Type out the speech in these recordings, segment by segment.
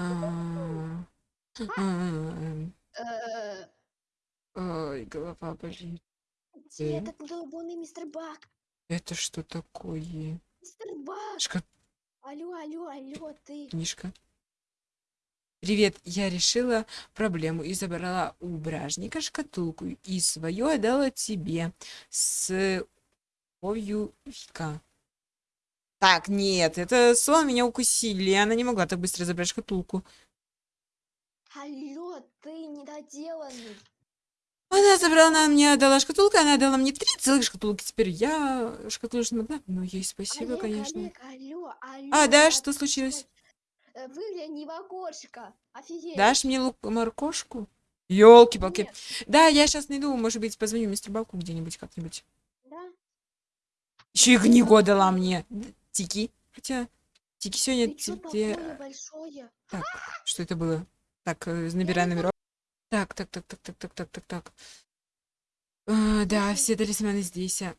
А, м, Э, Ой, голова болит. Где этот долбанный мистер Бак? Это что такое? Мистер Бак! Шка- Алло, алло, алло, ты. Книжка. Привет, я решила проблему и забрала у бражника шкатулку и свою отдала тебе с любовью Вика. Так, нет, это сон меня укусили, она не могла так быстро забрать шкатулку. Алло, ты недоделанный. Она забрала, она мне отдала шкатулку, она отдала мне три целых шкатулки. Теперь я шкатулку не могла. Ну, ей спасибо, Олег, конечно. Олег, алло, алло. А, да, что случилось? Э, Выгляни в окошко. Офигеть. Дашь мне лук моркошку? Ёлки-палки. Нет, Да, я сейчас найду, может быть, позвоню мистеру Баку где-нибудь как-нибудь. да? Еще и книгу дала мне. Тики. Хотя, Тики сегодня... Ты тебе- большое? Так, что это было? Так, э, набирай номерок. Так, так, так, так, так, так, так, так, так. А, да, все талисманы здесь. а.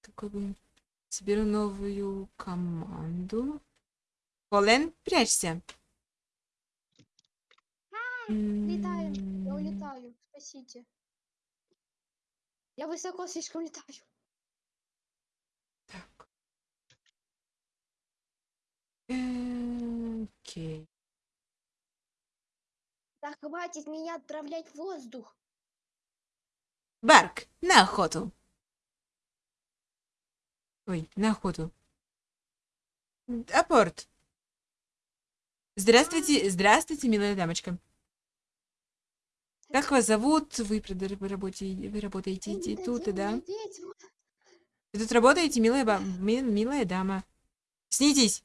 Какой бы... Соберу новую команду. Колен, прячься. Летаем. Я улетаю. Спасите. Я высоко слишком летаю. Так. Э, Окей. Да хватит меня отправлять в воздух. Барк, на охоту. Ой, на охоту. Апорт. Здравствуйте, здравствуйте, милая дамочка. Как вас зовут? Вы, вы работаете, вы работаете тут, да? Вы тут работаете, милая, ба- ми- милая дама? Снитесь.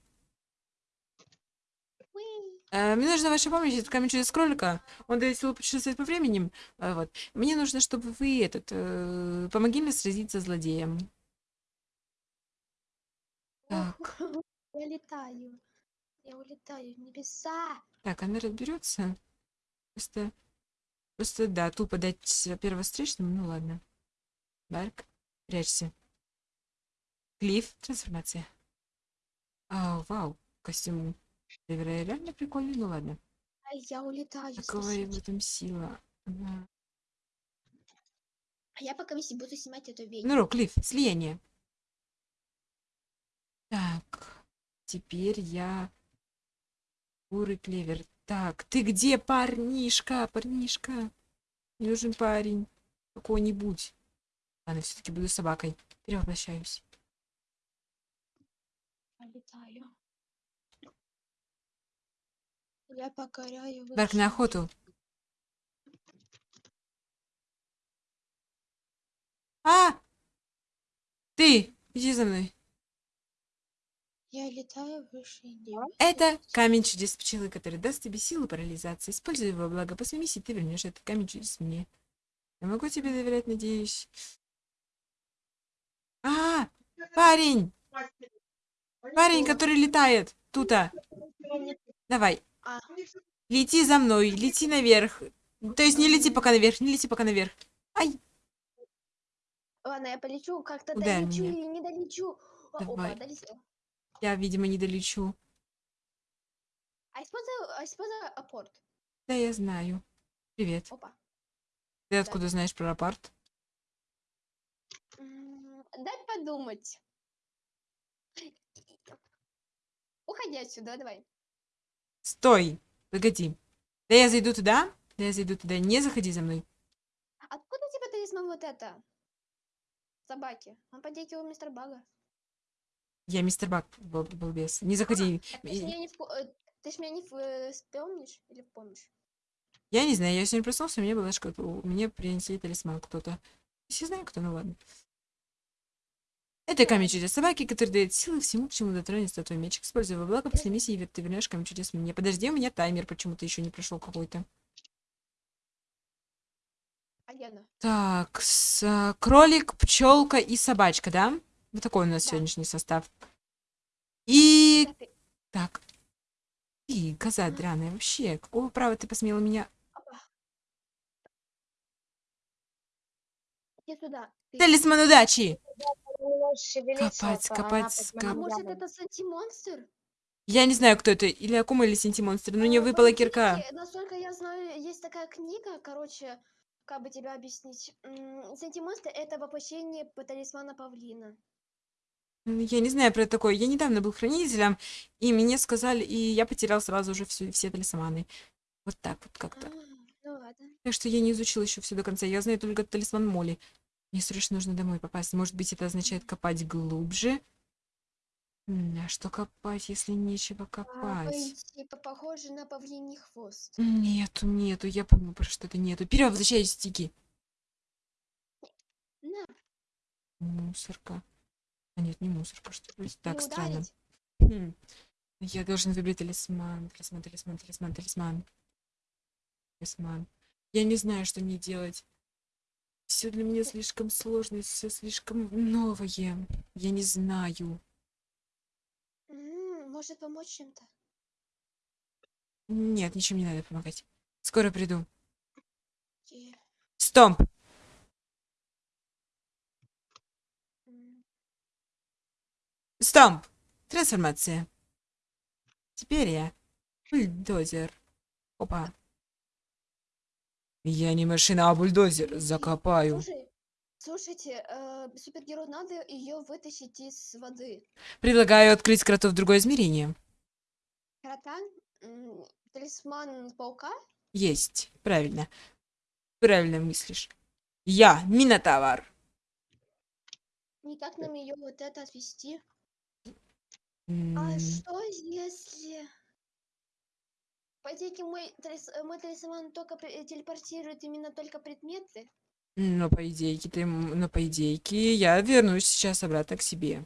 Э, Мне нужна ваша помощь, это камень через кролика. Он дает силу путешествовать по времени. Э, Вот. Мне нужно, чтобы вы этот э, помогли мне сразиться с злодеем. Так. Я летаю. Я улетаю в небеса. Так, она разберется. Просто, просто да, тупо дать первого встречному, ну ладно. Барк, прячься. Клифф, трансформация. А, вау, костюм Клевера реально прикольный, ну ладно. Ай, я улетаю. Какая в этом сила? Ага. А я пока вместе буду снимать эту ведьму. Ну, Клифф, слияние. Так, теперь я... Бурый клевер. Так, ты где, парнишка, парнишка? Мне нужен парень. Какой-нибудь. Ладно, все-таки буду собакой. Перевоплощаюсь. Я летаю. Я покоряю Барк, на охоту. А! Ты! Иди за мной. Я летаю выше неба. Это камень чудес пчелы, который даст тебе силу парализации. Используй его благо. После миссии ты вернешь этот камень чудес мне. Я могу тебе доверять, надеюсь. А! Парень! Парень, который летает. Тута. Давай. Лети за мной. Лети наверх. То есть не лети пока наверх. Не лети пока наверх. Ай! ладно, я полечу, как-то Ударь долечу меня. или не долечу. Давай. Опа. Я, видимо, не долечу. А использую, а использую апорт. Да, я знаю. Привет. Опа. Ты откуда знаешь про рапорт? М, Дай подумать. Уходи отсюда, давай. Стой! Погоди. Да я зайду туда? Да я зайду туда. Не заходи за мной. Откуда у тебя талисман вот это? Собаки. Он подейки у мистера Бага. Я мистер Бак, бал- балбес. Не заходи. Ты ж меня не, э, ты ж меня не в- вспомнишь или помнишь? Я не знаю, я сегодня проснулся, меня была шкатулка. Мне принесли талисман кто-то. Я знаю, кто, ну ладно. Это камень чудес собаки, который дает силы всему, к чему дотронется твой меч. Используй его благо после миссии, и ты вернешь камень чудес мне. Подожди, у меня таймер почему-то еще не прошел какой-то. Так, с, а, кролик, пчелка и собачка, да? Вот такой у нас Да. сегодняшний состав. И так. Ты, коза драная, вообще, какого права ты посмела меня... Талисман удачи! Шевелиться, Копать, то копать, А может это Санти-монстр? Я не знаю, кто это, или Акума, или Синтимонстр, но мне А, выпала по кирка. Насколько я знаю, есть такая книга, короче, как бы тебя объяснить. М, Сентимонстр это воплощение талисмана павлина. Я не знаю про такое. Я недавно был хранителем, и мне сказали, и я потерял сразу уже всю, все талисманы. Вот так вот А, как-то. ну ладно. Так что я не изучила еще все до конца. Я знаю только талисман Моли. Мне срочно нужно домой попасть. Может быть, это означает копать глубже? А что копать, если нечего А, копать? типа похоже на павлиний хвост. Нету, нету. Я помню, про что это нету. Вперед, возвращаюсь, стики. На, Мусорка. А нет, не мусорка, что ли? Так, странно. Хм. Я должен выбрать талисман. Талисман, талисман, талисман, талисман. Талисман. Я не знаю, что мне делать. Все для меня слишком сложно, все слишком новое. Я не знаю. Может помочь чем-то? Нет, ничем не надо помогать. Скоро приду. Окей. Стомп! М, Стомп! Трансформация. Теперь я бульдозер. Опа. Я не машина, а бульдозер. Закопаю. Слушай, слушайте, э, супергерою надо ее вытащить из воды. Предлагаю открыть кротов в другое измерение. Крота, талисман паука. Есть. Правильно. Правильно мыслишь. Я Минотавр. Никак нам ее вот это отвести. А что если... По идее, мой, талис- э, только пре- телепортирует именно только предметы. Но по идейке ты, но по идейке я вернусь сейчас обратно к себе.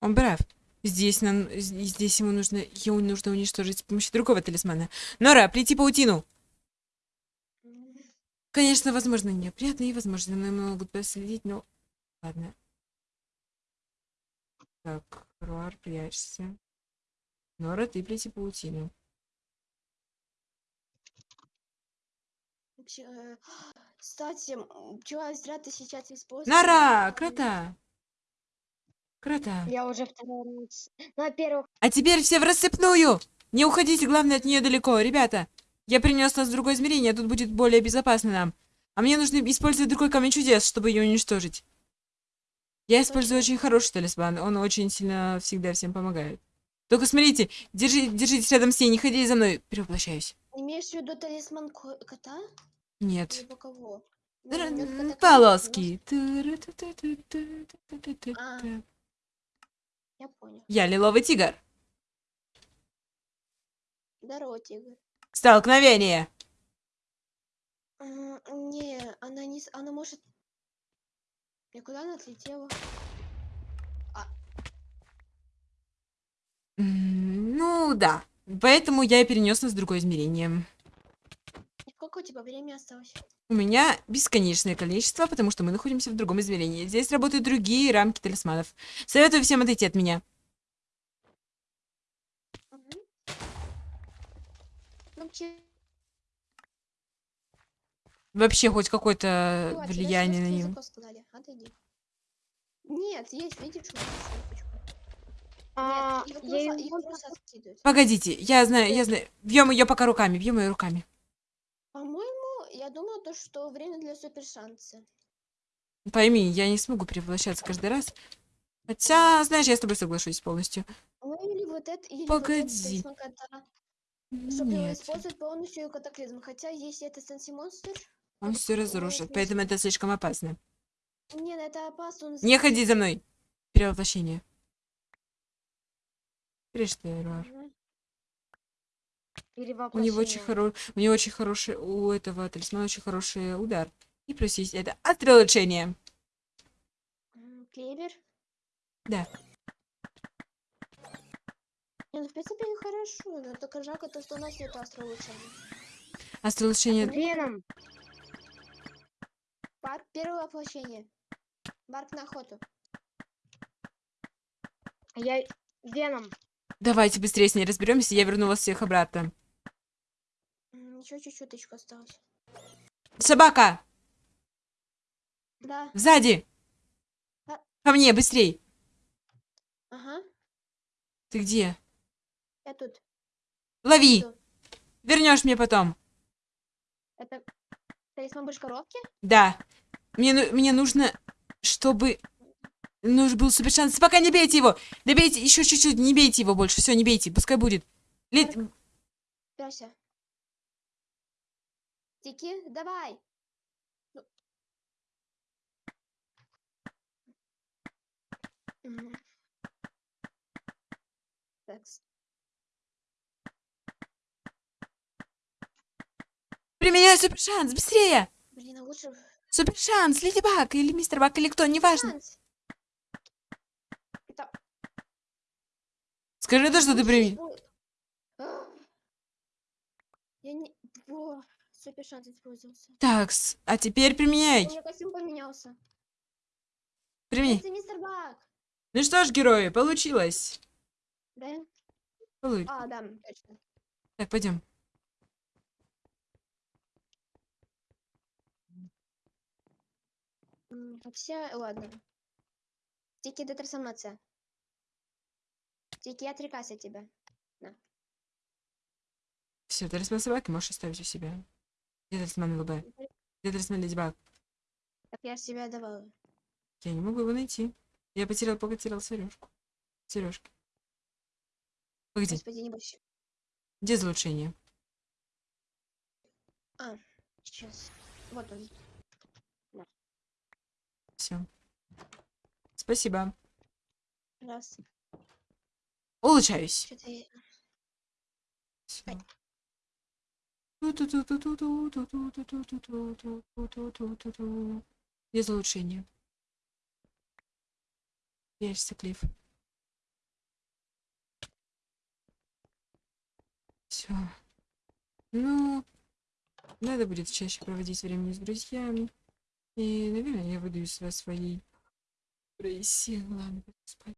Он прав. Здесь нам, здесь ему нужно, ему нужно уничтожить с помощью другого талисмана. Нора, плети паутину. Конечно, возможно, неприятно и, возможно, мной могут последить, но... Ладно. Так, Руар, прячься. Нора, ты плети паутину. вообще, э, Кстати, м, чё, зря ты сейчас используешь. Нора, крота. Крота. Я уже второй раз. Ну, во-первых, А теперь все в рассыпную! Не уходите, главное, от нее далеко. Ребята, я принес нас в другое измерение, тут будет более безопасно нам. А мне нужно использовать другой камень чудес, чтобы ее уничтожить. Я использую очень хороший талисман, он очень сильно всегда всем помогает. Только смотрите, держи, держитесь рядом с ней, не ходите за мной. Перевоплощаюсь. Имеешь в виду талисман ко- кота? Нет. Полоски. А. Я понял. Я лиловый тигр. Здорово, тигр. Столкновение. Не, она не... Она может... Никуда она отлетела. М, Ну да. Поэтому я и перенес нас в другое измерение. Сколько у тебя времени осталось? У меня бесконечное количество, потому что мы находимся в другом измерении. Здесь работают другие рамки талисманов. Советую всем отойти от меня. Ну, Вообще хоть какое-то тебе влияние на. Отойди. Нет, есть, видишь, а, Нет, я ее её просто. Погодите, я знаю, я знаю. Бьем ее пока руками, бьем ее руками. То, что время для супер шанса. Пойми, я не смогу перевоплощаться каждый раз. Хотя, знаешь, я с тобой соглашусь полностью. Ну или вот это, или Погоди. вот это. Чтобы его Нет, использовать полностью катаклизм. Хотя если это Сенси Монстр, он все разрушит, поэтому это слишком опасно. нет, это опасно. он Не ходи за мной. Перевоплощение. Эруар? Мгм. У него очень перевоплощение. хоро... у него очень хороший, у этого талисмана очень хороший удар. И плюс есть это остролучение. М, Клевер. Да. Ну в принципе хорошо, но только жалко то, что у нас нет астролучения. Остролучение... Веном. Барк первое воплощение. Барк на охоту. Я Веном. Давайте быстрее с ней разберемся, я верну вас всех обратно. Еще чуть-чуточку осталось. Собака! Да, Сзади! А. Ко мне, быстрей! ага. Ты где? Я тут. Лови! Вернешь мне потом. Это талисман больше коровки? Да. Мне, ну- мне нужно, чтобы... Нужен был супер шанс. Пока не бейте его! Добейте еще чуть-чуть, не бейте его больше. Все, не бейте, пускай будет. Лет... Пяся. Тики, давай. Ну. Такс. Применяй супер шанс, быстрее! Блин, а лучше... Супер шанс, Леди Баг или Мистер Баг или кто, неважно. Шанс. Это... Скажи то, что ты применил. испо- А. Я не... Шанс использовался. Так, а теперь применяй. У меня костюм поменялся. Применяй. Это мистер Баг. Ну что ж, герои, получилось. Да? Полу- А, да, точно. Так, пойдем. Хотя, ладно. Тики, это трансформация. Тики, я отрекаюсь от тебя. Все, талисман собаки можешь оставить у себя. Где талисман ЛБ? Где талисман Леди Баг? Так я себя давала. Я не могу его найти. Я потерял, пока терял сережку. Сережки. Погоди, Господи, не бойся. где залучение? Сейчас. Вот он. Все. Спасибо. Раз. Улучшаюсь. Что-то без улучшения. Версия клифф. Все. Ну, надо будет чаще проводить время с друзьями. И, наверное, я выйду из своей происела. Ладно, спать.